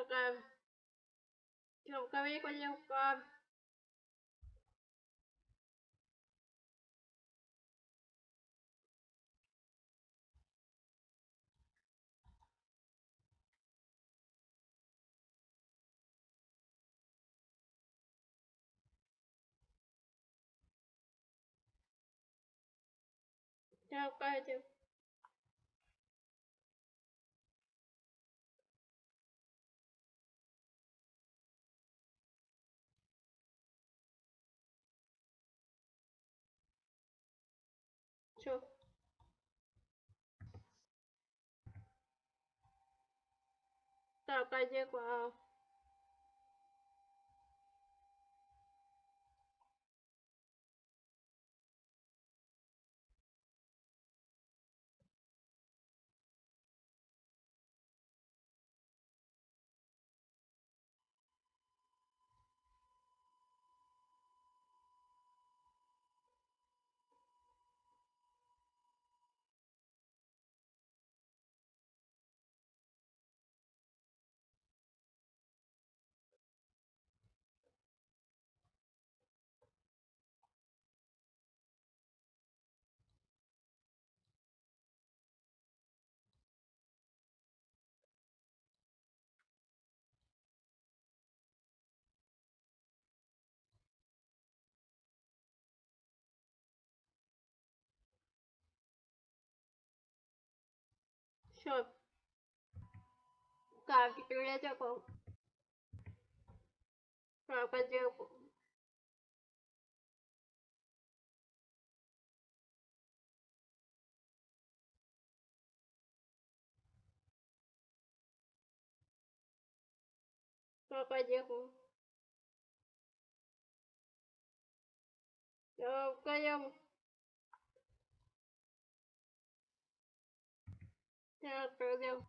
kilogram kilogram kg bao nhiêu con Đâu coi chưa? 就大概结果啊。Все. Так, теперь я такой. Про подделку. Про подделку. program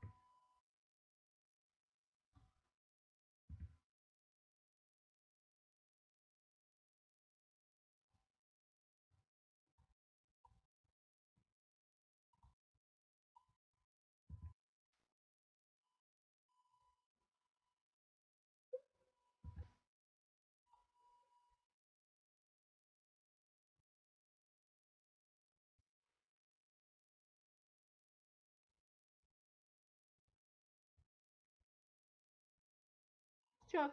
Все.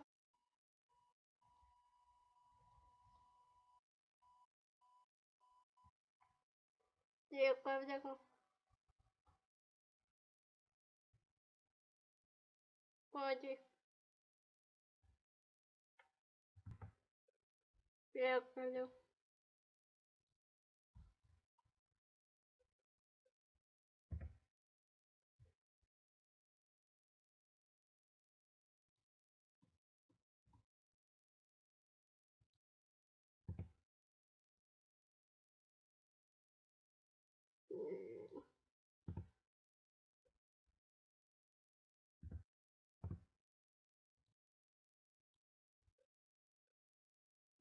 Дякую, дякую. Ході. Дякую.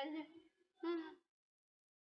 Ага.